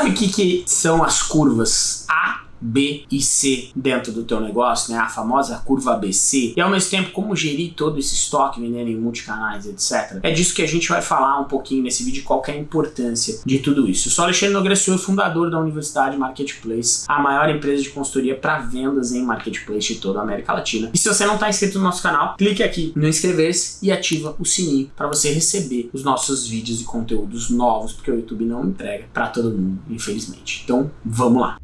Sabe o que, que são as curvas A, B e C dentro do teu negócio, né? A famosa curva ABC. E ao mesmo tempo, como gerir todo esse estoque, vendendo em multicanais, etc. É disso que a gente vai falar um pouquinho nesse vídeo, qual é a importância de tudo isso. Eu sou Alexandre Nogueira fundador da Universidade Marketplace, a maior empresa de consultoria para vendas em Marketplace de toda a América Latina. E se você não está inscrito no nosso canal, clique aqui no inscrever-se e ativa o sininho para você receber os nossos vídeos e conteúdos novos, porque o YouTube não entrega para todo mundo, infelizmente. Então, vamos lá.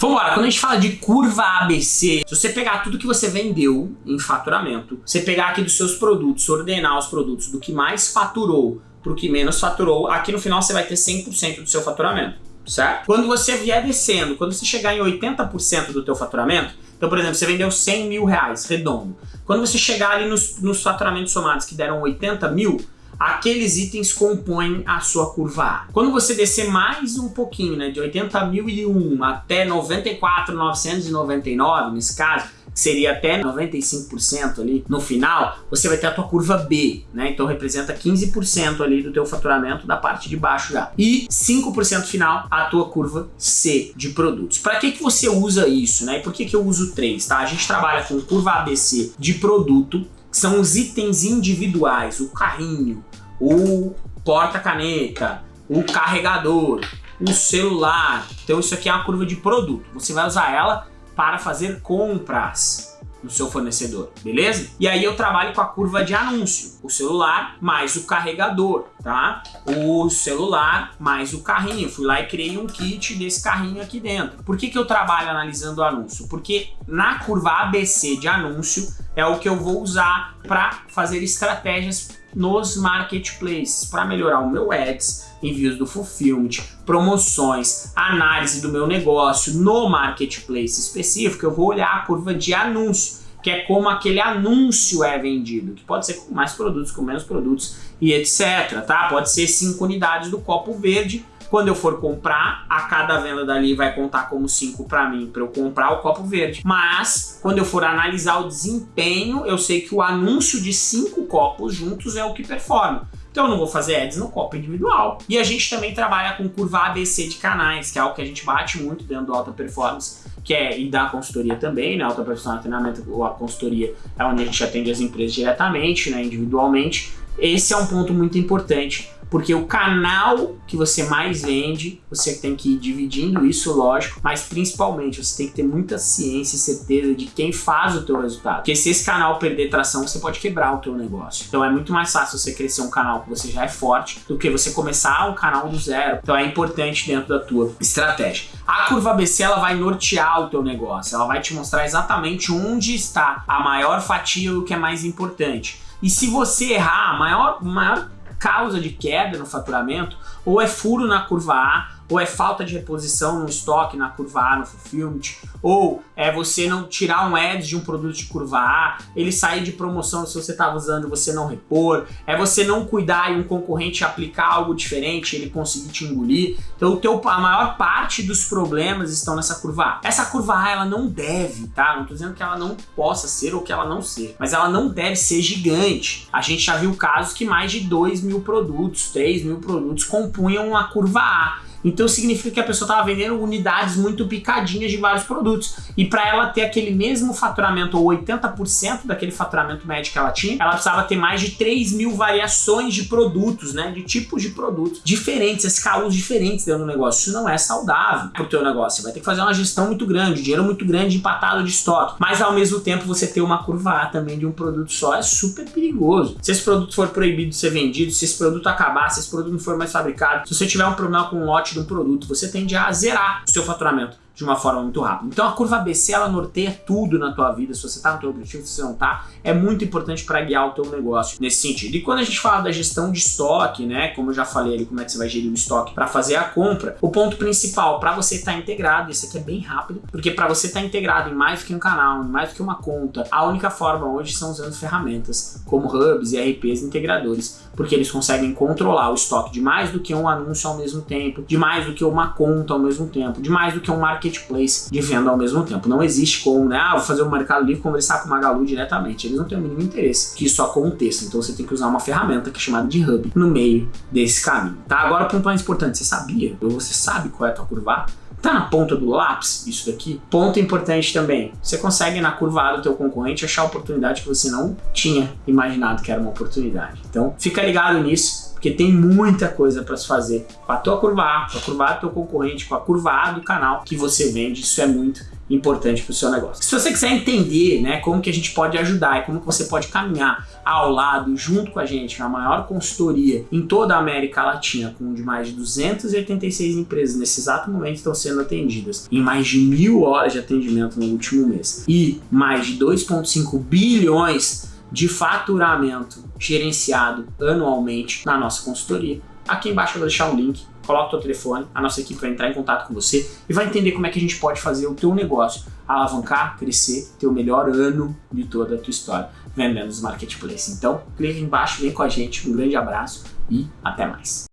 Vamos lá, quando a gente fala de curva ABC, se você pegar tudo que você vendeu em faturamento, você pegar aqui dos seus produtos, ordenar os produtos do que mais faturou para o que menos faturou, aqui no final você vai ter 100% do seu faturamento, certo? Quando você vier descendo, quando você chegar em 80% do teu faturamento, então, por exemplo, você vendeu 100 mil reais, redondo. Quando você chegar ali nos, nos faturamentos somados que deram 80 mil, aqueles itens compõem a sua curva A. Quando você descer mais um pouquinho, né, de 80.001 até 94.999, nesse caso, seria até 95% ali no final, você vai ter a tua curva B, né? Então representa 15% ali do teu faturamento da parte de baixo já. E 5% final a tua curva C de produtos. Para que que você usa isso, né? E por que que eu uso 3, tá? A gente trabalha com curva ABC de produto, que são os itens individuais, o carrinho, o porta-caneta, o carregador, o celular. Então isso aqui é uma curva de produto. Você vai usar ela para fazer compras no seu fornecedor, beleza? E aí eu trabalho com a curva de anúncio, o celular mais o carregador, tá? O celular mais o carrinho, fui lá e criei um kit desse carrinho aqui dentro. Por que que eu trabalho analisando o anúncio? Porque na curva ABC de anúncio é o que eu vou usar para fazer estratégias nos marketplaces para melhorar o meu ads, envios do fulfillment, promoções, análise do meu negócio no marketplace específico, eu vou olhar a curva de anúncio, que é como aquele anúncio é vendido, que pode ser com mais produtos, com menos produtos e etc, tá? Pode ser 5 unidades do copo verde, quando eu for comprar, a cada venda dali vai contar como 5 para mim, para eu comprar o copo verde. Mas, quando eu for analisar o desempenho, eu sei que o anúncio de 5 copos juntos é o que performa. Então eu não vou fazer ads no copo individual. E a gente também trabalha com curva ABC de canais, que é algo que a gente bate muito dentro do Alta Performance, que é e da consultoria também, né? Alta Performance treinamento ou a consultoria é onde a gente atende as empresas diretamente, né? individualmente. Esse é um ponto muito importante porque o canal que você mais vende, você tem que ir dividindo isso, lógico, mas principalmente você tem que ter muita ciência e certeza de quem faz o teu resultado. Porque se esse canal perder tração, você pode quebrar o teu negócio. Então é muito mais fácil você crescer um canal que você já é forte do que você começar um canal do zero. Então é importante dentro da tua estratégia. A curva ABC ela vai nortear o teu negócio, ela vai te mostrar exatamente onde está a maior fatia e o que é mais importante. E se você errar, a maior, maior causa de queda no faturamento, ou é furo na curva A, ou é falta de reposição no estoque na curva A, no fulfillment, ou é você não tirar um ads de um produto de curva A, ele sair de promoção se você estava usando você não repor, é você não cuidar e um concorrente aplicar algo diferente ele conseguir te engolir. Então o teu, a maior parte dos problemas estão nessa curva A. Essa curva A ela não deve, tá? Não estou dizendo que ela não possa ser ou que ela não ser, mas ela não deve ser gigante. A gente já viu casos que mais de 2 mil produtos, 3 mil produtos compunham a curva A. Então significa que a pessoa estava vendendo unidades muito picadinhas de vários produtos. E para ela ter aquele mesmo faturamento, ou 80% daquele faturamento médio que ela tinha, ela precisava ter mais de 3 mil variações de produtos, né? De tipos de produtos diferentes, SKUs diferentes dentro do negócio. Isso não é saudável para o teu negócio. Você vai ter que fazer uma gestão muito grande, dinheiro muito grande empatado de estoque. Mas ao mesmo tempo você ter uma curva A também de um produto só é super perigoso. Se esse produto for proibido de ser vendido, se esse produto acabar, se esse produto não for mais fabricado, se você tiver um problema com um lote de um produto, você tende a zerar o seu faturamento de uma forma muito rápida. Então a curva ABC ela norteia tudo na tua vida, se você está no teu objetivo, se você não está, é muito importante para guiar o teu negócio nesse sentido. E quando a gente fala da gestão de estoque, né, como eu já falei ali, como é que você vai gerir o estoque para fazer a compra, o ponto principal para você estar tá integrado, isso aqui é bem rápido, porque para você estar tá integrado em mais do que um canal, em mais do que uma conta, a única forma hoje são usando ferramentas como hubs, ERPs, integradores, porque eles conseguem controlar o estoque de mais do que um anúncio ao mesmo tempo, de mais do que uma conta ao mesmo tempo, de mais do que um marketing marketplace de venda ao mesmo tempo. Não existe como, né? Ah, vou fazer o Mercado Livre conversar com o Magalu diretamente. Eles não têm o mínimo interesse que isso aconteça. Então você tem que usar uma ferramenta que é chamada de hub no meio desse caminho. Tá? Agora, ponto mais importante, você sabia? Ou você sabe qual é a tua curva? Tá na ponta do lápis isso daqui? Ponto importante também, você consegue na curva A do teu concorrente achar oportunidade que você não tinha imaginado que era uma oportunidade. Então fica ligado nisso, porque tem muita coisa para se fazer com a tua curva A, com a curva A do teu concorrente, com a curva A do canal que você vende, isso é muito importante para o seu negócio. Se você quiser entender né, como que a gente pode ajudar e como que você pode caminhar ao lado, junto com a gente, na maior consultoria em toda a América Latina, com de mais de 286 empresas nesse exato momento estão sendo atendidas, em mais de mil horas de atendimento no último mês e mais de 2,5 bilhões de faturamento gerenciado anualmente na nossa consultoria. Aqui embaixo eu vou deixar o link coloca o teu telefone, a nossa equipe vai entrar em contato com você e vai entender como é que a gente pode fazer o teu negócio alavancar, crescer, ter o melhor ano de toda a tua história vendendo nos marketplaces. Então, clica aqui embaixo, vem com a gente, um grande abraço e até mais.